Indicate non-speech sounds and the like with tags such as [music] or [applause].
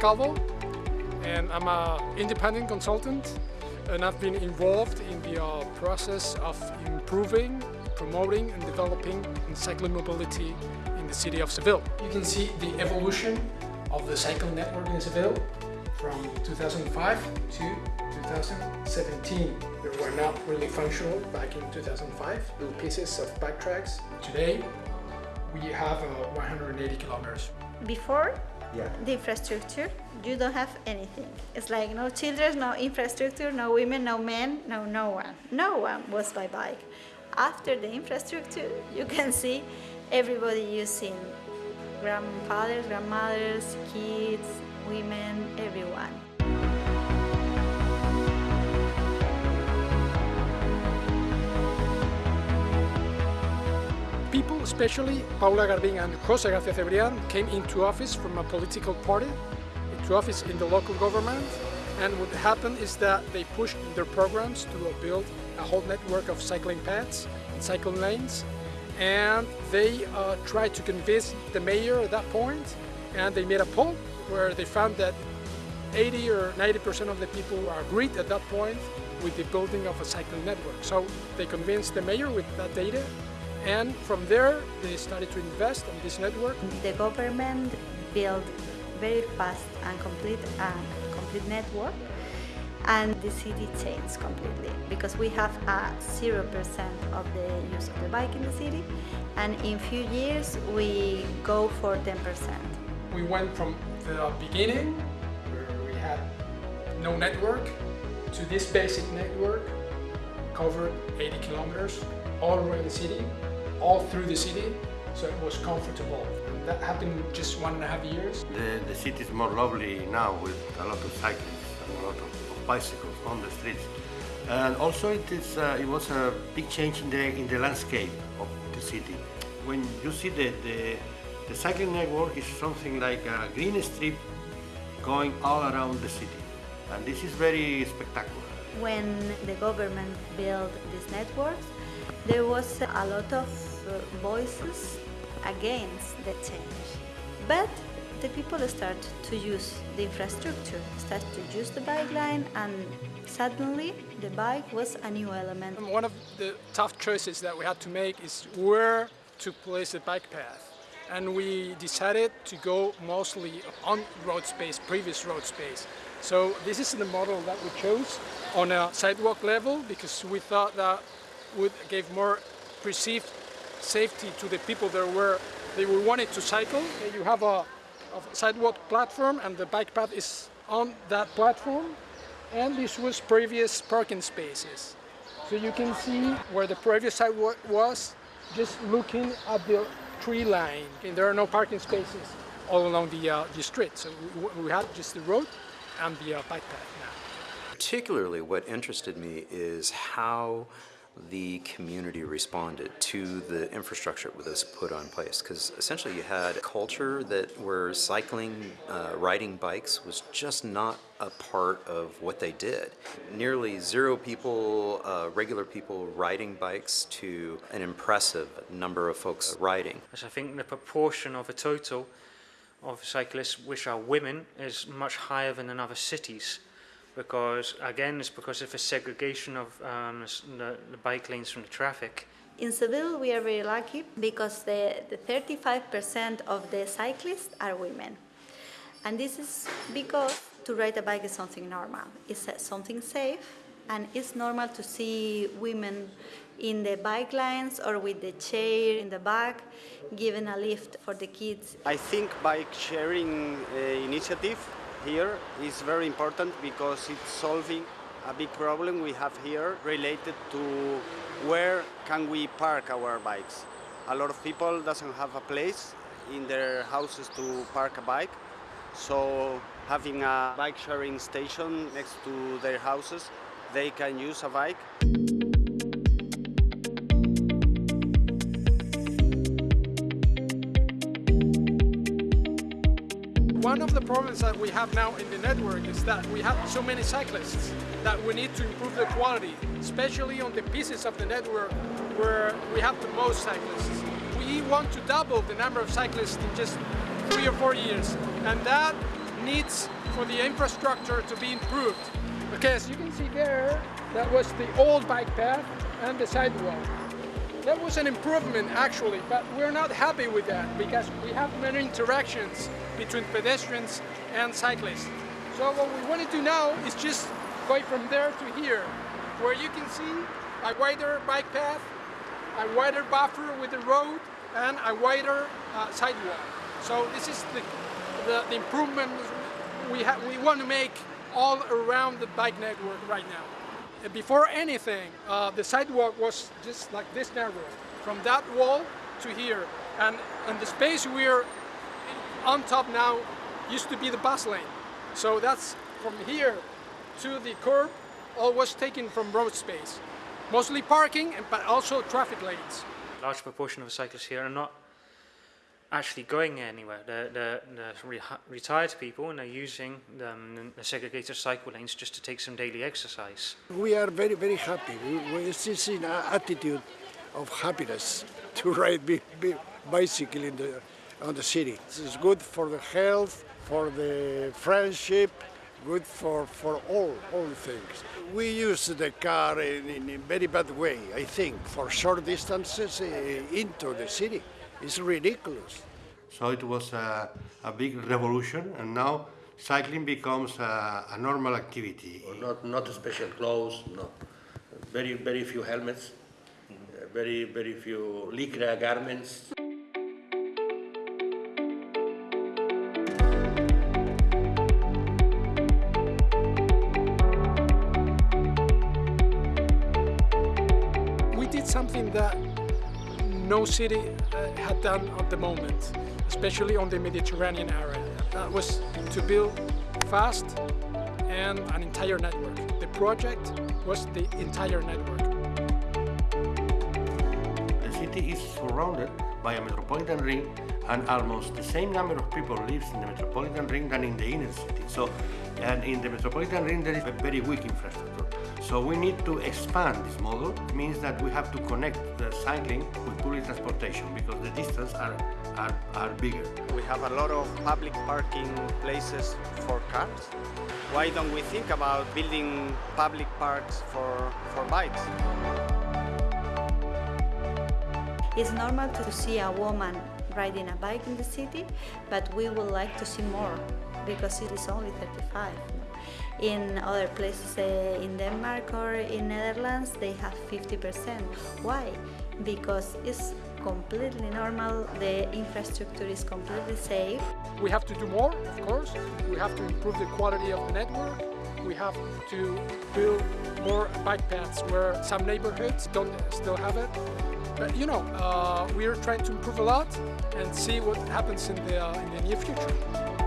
Calvo and I'm an independent consultant and I've been involved in the uh, process of improving, promoting and developing cycling mobility in the city of Seville. You can see the evolution of the cycle network in Seville from 2005 to 2017. They were not really functional back in 2005, little pieces of bike tracks. Today we have uh, 180 kilometers. Before Yeah. the infrastructure, you don't have anything. It's like no children, no infrastructure, no women, no men, no no one. No one was by bike. After the infrastructure, you can see everybody using grandfathers, grandmothers, kids, women, everyone. People, especially Paula Garvín and Jose Garcia Cebrian, came into office from a political party, into office in the local government, and what happened is that they pushed their programs to build a whole network of cycling paths and cycling lanes, and they uh, tried to convince the mayor at that point, and they made a poll where they found that 80 or 90% of the people agreed at that point with the building of a cycling network. So they convinced the mayor with that data and from there they started to invest in this network. The government built very fast and complete a complete network and the city changed completely because we have a 0% of the use of the bike in the city and in few years we go for 10%. We went from the beginning where we had no network to this basic network covered 80 kilometers all around the city all through the city so it was comfortable and that happened just one and a half years The, the city is more lovely now with a lot of cyclists and a lot of, of bicycles on the streets. And also it, is, uh, it was a big change in the, in the landscape of the city. When you see the, the, the cycling network is something like a green strip going all around the city. And this is very spectacular. When the government built these networks, there was a lot of uh, voices against the change. But the people start to use the infrastructure, start to use the bike line and suddenly the bike was a new element. One of the tough choices that we had to make is where to place the bike path. And we decided to go mostly on road space, previous road space. So this is the model that we chose on a sidewalk level because we thought that would give more perceived safety to the people that were they were wanted to cycle. You have a, a sidewalk platform and the bike path is on that platform and this was previous parking spaces. So you can see where the previous sidewalk was just looking at the tree line and there are no parking spaces all along the, uh, the street. So we, we had just the road and the uh, bike path now. Particularly what interested me is how the community responded to the infrastructure that was put on place because essentially you had a culture that where cycling, uh, riding bikes was just not a part of what they did. Nearly zero people, uh, regular people riding bikes to an impressive number of folks riding. As I think the proportion of a total of cyclists which are women is much higher than in other cities because again it's because of the segregation of um, the, the bike lanes from the traffic. In Seville we are very lucky because the, the 35% of the cyclists are women. And this is because to ride a bike is something normal. It's something safe and it's normal to see women in the bike lines or with the chair in the back giving a lift for the kids. I think bike sharing uh, initiative here is very important because it's solving a big problem we have here related to where can we park our bikes. A lot of people doesn't have a place in their houses to park a bike, so having a bike sharing station next to their houses, they can use a bike. Of the problems that we have now in the network is that we have so many cyclists that we need to improve the quality, especially on the pieces of the network where we have the most cyclists. We want to double the number of cyclists in just three or four years, and that needs for the infrastructure to be improved. Okay, as you can see there, that was the old bike path and the sidewalk. That was an improvement actually, but we're not happy with that because we have many interactions between pedestrians and cyclists. So what we want to do now is just go from there to here, where you can see a wider bike path, a wider buffer with the road, and a wider uh, sidewalk. So this is the, the, the improvement we, we want to make all around the bike network right now. Before anything, uh, the sidewalk was just like this narrow, from that wall to here. And, and the space we're on top now used to be the bus lane. So that's from here to the curb, all was taken from road space. Mostly parking, but also traffic lanes. Large proportion of cyclists here are not actually going anywhere. They're, they're, they're re retired people and they're using um, the segregated cycle lanes just to take some daily exercise. We are very, very happy. We, we see an attitude of happiness [laughs] to ride bicycle in the, on the city. It's good for the health, for the friendship, good for, for all, all things. We use the car in, in a very bad way, I think, for short distances uh, into the city. It's ridiculous. So it was a, a big revolution, and now cycling becomes a, a normal activity. Not, not special clothes, no. Very, very few helmets, uh, very, very few lycra garments. We did something that no city uh, had done at the moment, especially on the Mediterranean area. That was to build fast and an entire network. The project was the entire network. The city is surrounded by a metropolitan ring and almost the same number of people lives in the metropolitan ring than in the inner city. So, and in the metropolitan ring there is a very weak infrastructure. So we need to expand this model. It means that we have to connect the cycling with public transportation because the distances are, are, are bigger. We have a lot of public parking places for cars. Why don't we think about building public parks for, for bikes? It's normal to see a woman riding a bike in the city, but we would like to see more because it is only 35. In other places uh, in Denmark or in Netherlands, they have 50%. Why? Because it's completely normal, the infrastructure is completely safe. We have to do more, of course. We have to improve the quality of the network. We have to build more bike paths where some neighborhoods don't still have it. But you know, uh, we are trying to improve a lot and see what happens in the, uh, in the near future.